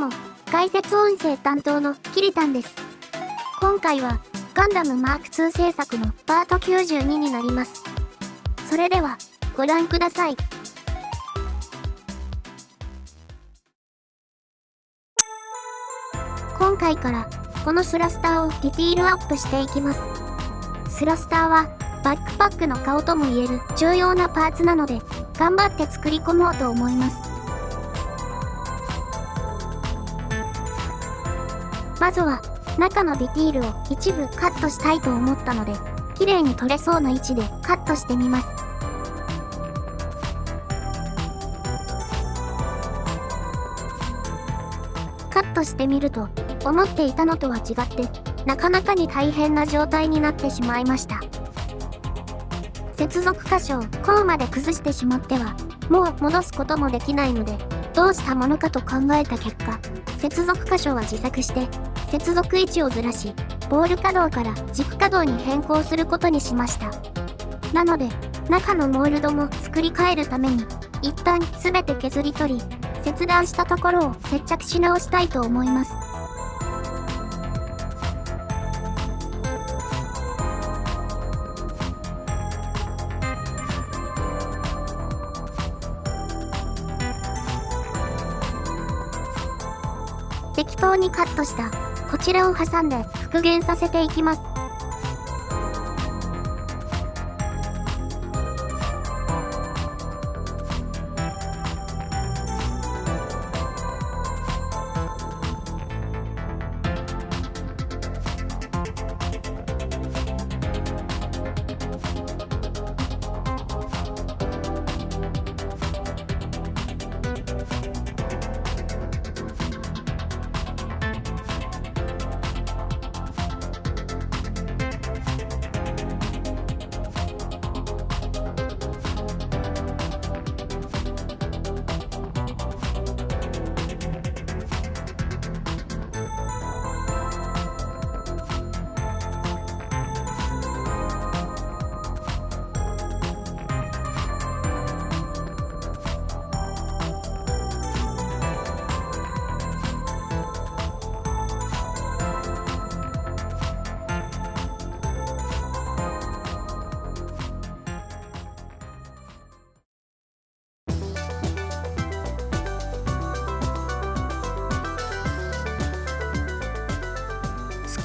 も、解説音声担当のキリタンです。今回は、ガンダムマーク2制作のパート92になります。それでは、ご覧ください。今回から、このスラスターをディティールアップしていきます。スラスターは、バックパックの顔とも言える重要なパーツなので、頑張って作り込もうと思います。まずは、中のディティールを一部カットしたいと思ったので、綺麗に取れそうな位置でカットしてみます。カットしてみると、思っていたのとは違って、なかなかに大変な状態になってしまいました。接続箇所をこうまで崩してしまっては、もう戻すこともできないので、どうしたものかと考えた結果、接続箇所は自作して、接続位置をずらし、ボール可動から軸可動に変更することにしました。なので、中のモールドも作り変えるために、一旦全て削り取り、切断したところを接着し直したいと思います。適当にカットしたこちらを挟んで復元させていきます。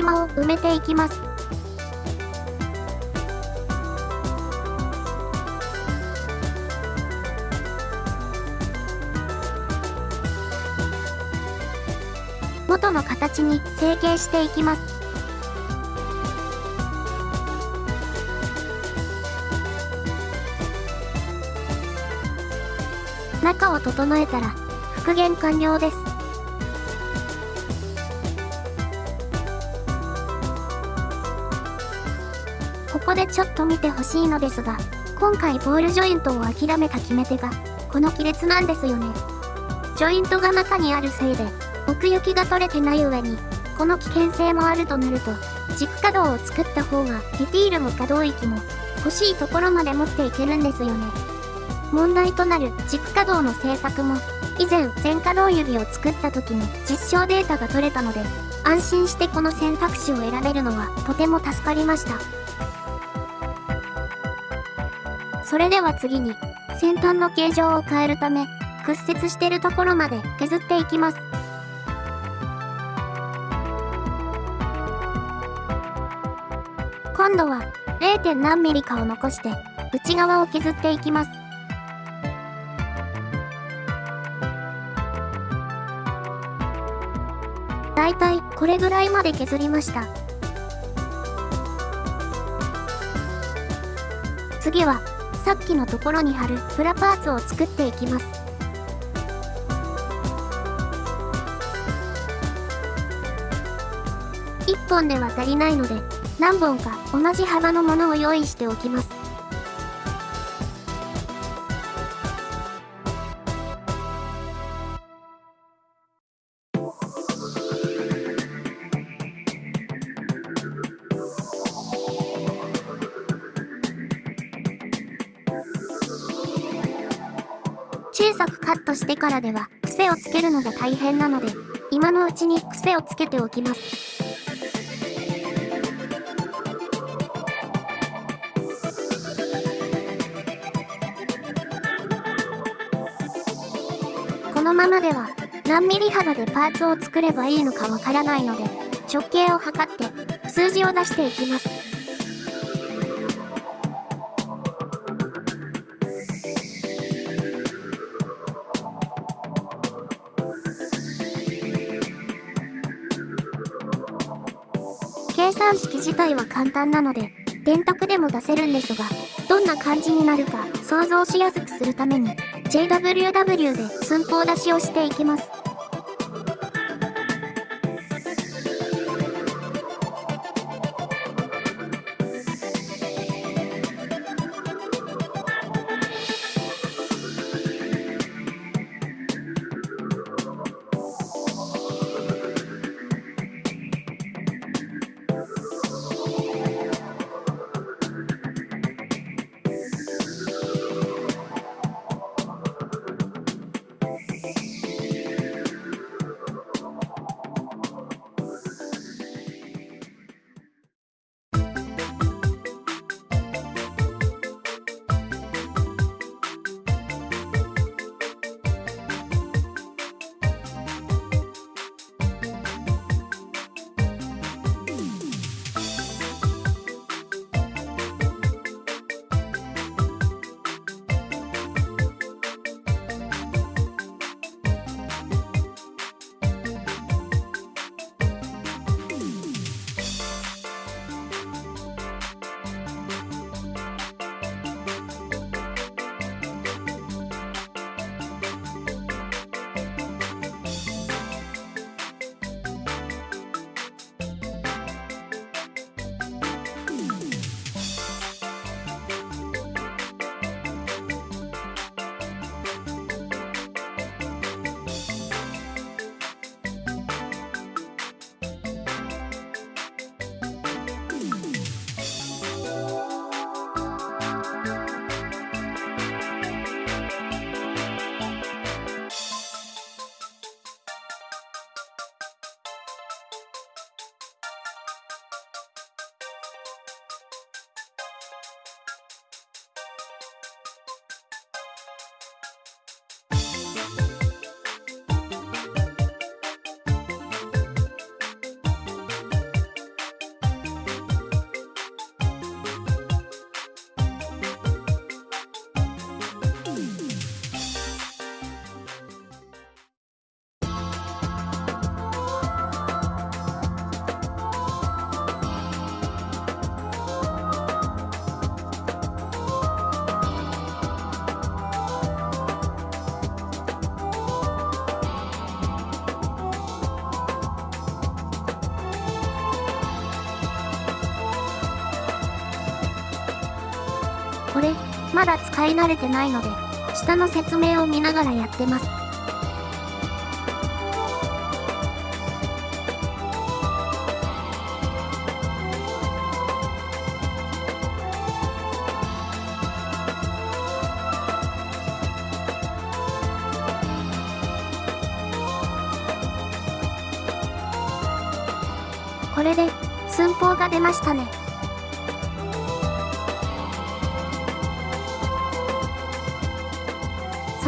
隙間を埋めていきます。元の形に成形していきます。中を整えたら復元完了です。ここでちょっと見てほしいのですが、今回ボールジョイントを諦めた決め手が、この亀裂なんですよね。ジョイントが中にあるせいで、奥行きが取れてない上に、この危険性もあるとなると、軸可動を作った方が、ディティールも可動域も、欲しいところまで持っていけるんですよね。問題となる軸可動の製作も、以前全可動指を作った時に実証データが取れたので、安心してこの選択肢を選べるのはとても助かりました。それでは次に、先端の形状を変えるため、屈折してるところまで削っていきます。今度は 0. 何ミリかを残して内側を削っていきます。だいたいこれぐらいまで削りました。次はさっきのところに貼るプラパーツを作っていきます。1本では足りないので、何本か同じ幅のものを用意しておきます。さくカットしてからでは癖をつけるのが大変なので今のうちに癖をつけておきます。このままでは何ミリ幅でパーツを作ればいいのかわからないので直径を測って数字を出していきます。計算式自体は簡単なので、電卓でも出せるんですが、どんな感じになるか想像しやすくするために、JWW で寸法出しをしていきます。まだ使い慣れてないので、下の説明を見ながらやってます。これで、寸法が出ましたね。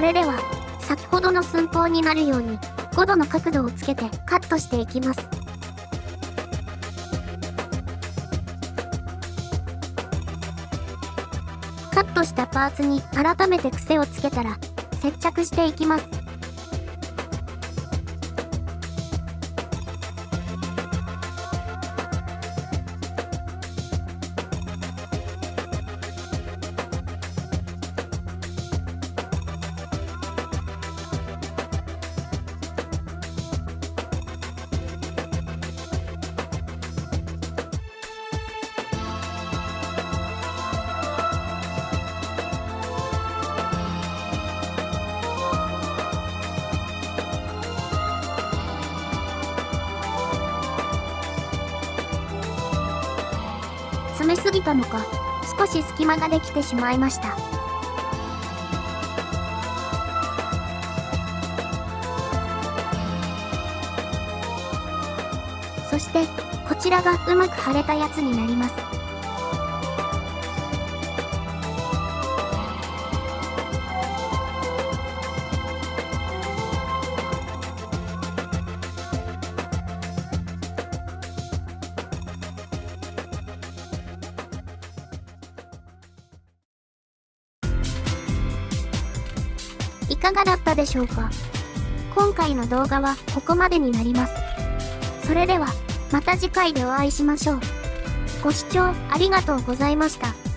それでは、先ほどの寸法になるように、5度の角度をつけてカットしていきます。カットしたパーツに改めて癖をつけたら、接着していきます。いたのか少し隙間ができてしまいました。そしてこちらがうまく貼れたやつになります。かがだったでしょうか？今回の動画はここまでになります。それでは、また次回でお会いしましょう。ご視聴ありがとうございました。